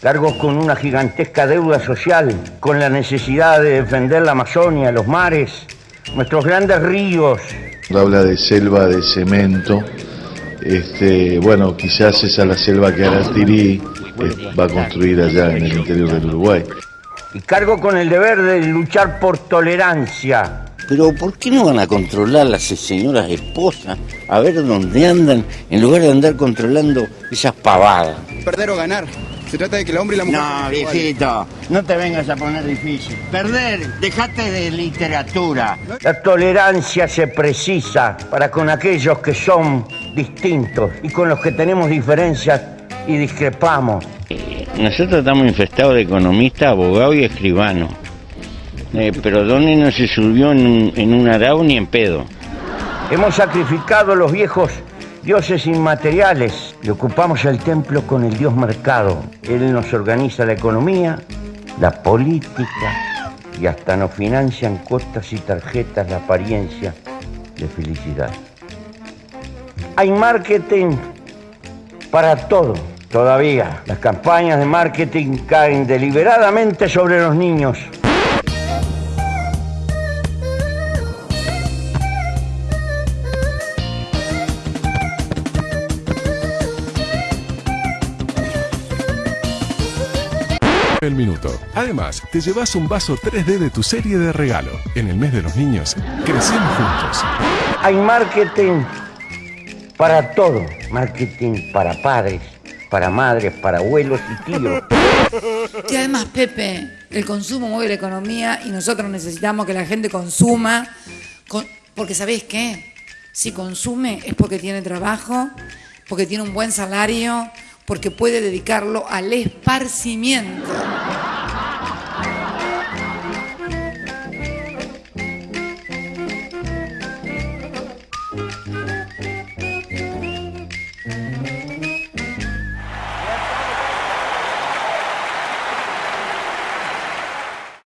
cargo con una gigantesca deuda social, con la necesidad de defender la Amazonia, los mares, nuestros grandes ríos. Habla de selva de cemento. Este, bueno, quizás esa es la selva que Aratirí eh, va a construir allá en el interior del Uruguay. Y cargo con el deber de luchar por tolerancia. Pero ¿por qué no van a controlar las señoras esposas a ver dónde andan en lugar de andar controlando esas pavadas? Perder o ganar. Se trata de que el hombre y la mujer... No, viejito, no te vengas a poner difícil. Perder, dejate de literatura. La tolerancia se precisa para con aquellos que son distintos y con los que tenemos diferencias y discrepamos. Nosotros estamos infestados de economistas, abogados y escribanos. Eh, pero Donny no se subió en un, en un arao ni en pedo. Hemos sacrificado los viejos dioses inmateriales y ocupamos el templo con el dios mercado. Él nos organiza la economía, la política y hasta nos financian costas y tarjetas la apariencia de felicidad. Hay marketing para todo. Todavía las campañas de marketing caen deliberadamente sobre los niños. El minuto. Además, te llevas un vaso 3D de tu serie de regalo. En el mes de los niños, crecemos juntos. Hay marketing para todo. Marketing para padres, para madres, para abuelos y tíos. Y además, Pepe, el consumo mueve la economía y nosotros necesitamos que la gente consuma, con- porque ¿sabéis qué? Si consume es porque tiene trabajo, porque tiene un buen salario, porque puede dedicarlo al esparcimiento.